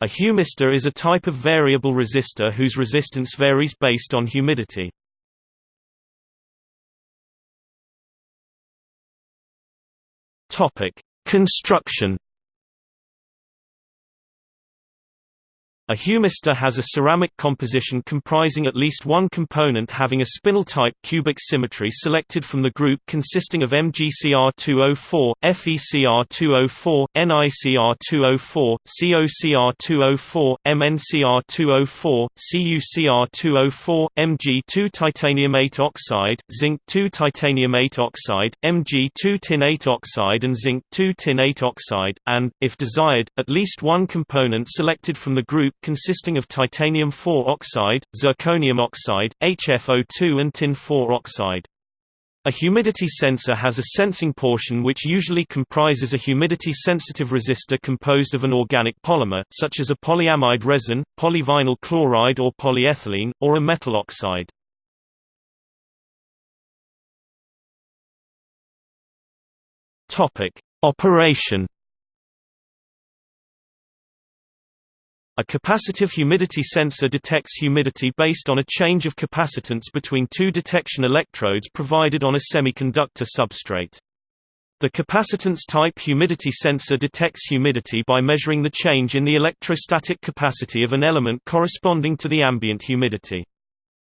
A humistor is a type of variable resistor whose resistance varies based on humidity. Topic: Construction A humistor has a ceramic composition comprising at least one component having a spinel-type cubic symmetry selected from the group consisting of MgCr2O4, FeCr2O4, NiCr2O4, COCr2O4, MnCr2O4, CuCr2O4, Mg2 titanium 8 oxide, zinc 2 titanium 8 oxide, Mg2 tin 8 oxide and zinc 2 tin 8 oxide, and, if desired, at least one component selected from the group consisting of titanium 4 oxide, zirconium oxide, HFO2 and tin 4 oxide. A humidity sensor has a sensing portion which usually comprises a humidity-sensitive resistor composed of an organic polymer, such as a polyamide resin, polyvinyl chloride or polyethylene, or a metal oxide. Operation A capacitive humidity sensor detects humidity based on a change of capacitance between two detection electrodes provided on a semiconductor substrate. The capacitance-type humidity sensor detects humidity by measuring the change in the electrostatic capacity of an element corresponding to the ambient humidity.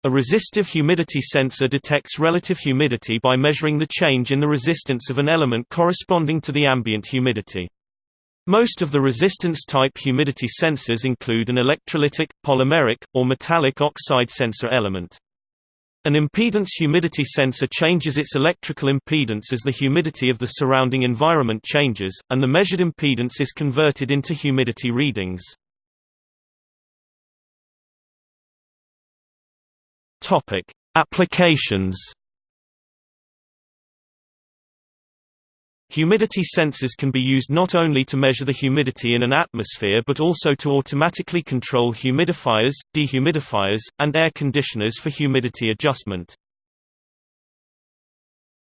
A resistive humidity sensor detects relative humidity by measuring the change in the resistance of an element corresponding to the ambient humidity. Most of the resistance-type humidity sensors include an electrolytic, polymeric, or metallic oxide sensor element. An impedance humidity sensor changes its electrical impedance as the humidity of the surrounding environment changes, and the measured impedance is converted into humidity readings. Applications Humidity sensors can be used not only to measure the humidity in an atmosphere but also to automatically control humidifiers, dehumidifiers, and air conditioners for humidity adjustment.